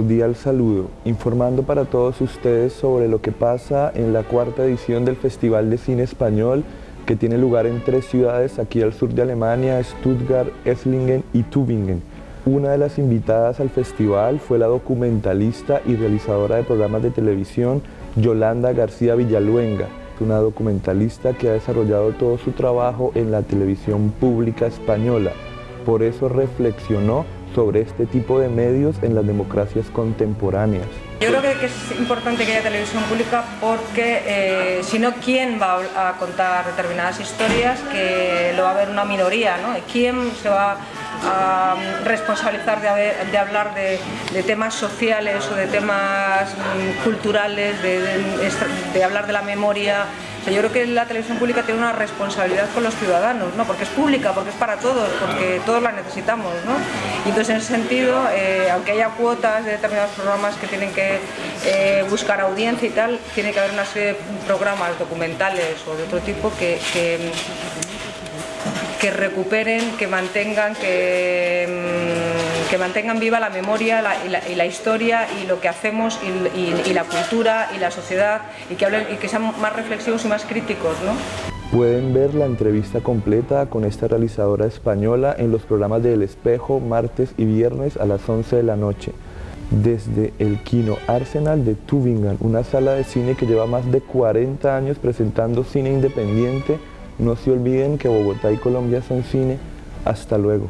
Cordial saludo, informando para todos ustedes sobre lo que pasa en la cuarta edición del Festival de Cine Español que tiene lugar en tres ciudades aquí al sur de Alemania, Stuttgart, Esslingen y Tübingen. Una de las invitadas al festival fue la documentalista y realizadora de programas de televisión Yolanda García Villaluenga, una documentalista que ha desarrollado todo su trabajo en la televisión pública española. Por eso reflexionó sobre este tipo de medios en las democracias contemporáneas. Yo creo que, es importante que haya televisión pública porque eh, si no, ¿quién va a contar determinadas historias? Que lo va a ver una minoría, ¿no? ¿Quién se va a responsabilizar de, hablar de, temas sociales o de temas mm, culturales, de, de hablar de la memoria, yo creo que la televisión pública tiene una responsabilidad con los ciudadanos, ¿no? porque es pública, porque es para todos, porque todos la necesitamos. ¿no? Entonces en ese sentido, eh, aunque haya cuotas de determinados programas que tienen que eh, buscar audiencia y tal, tiene que haber una serie de programas documentales o de otro tipo que que recuperen, que mantengan, que, mm, que mantengan viva la memoria y, la, historia y lo que hacemos y, la cultura y la sociedad y que, hablen, y que sean más reflexivos y más críticos. ¿no? Pueden ver la entrevista completa con esta realizadora española en los programas de El Espejo, martes y viernes a las 11 de la noche desde el Kino Arsenal de Tübingen, una sala de cine que lleva más de 40 años presentando cine independiente no se olviden que Bogotá y Colombia son cine. Hasta luego.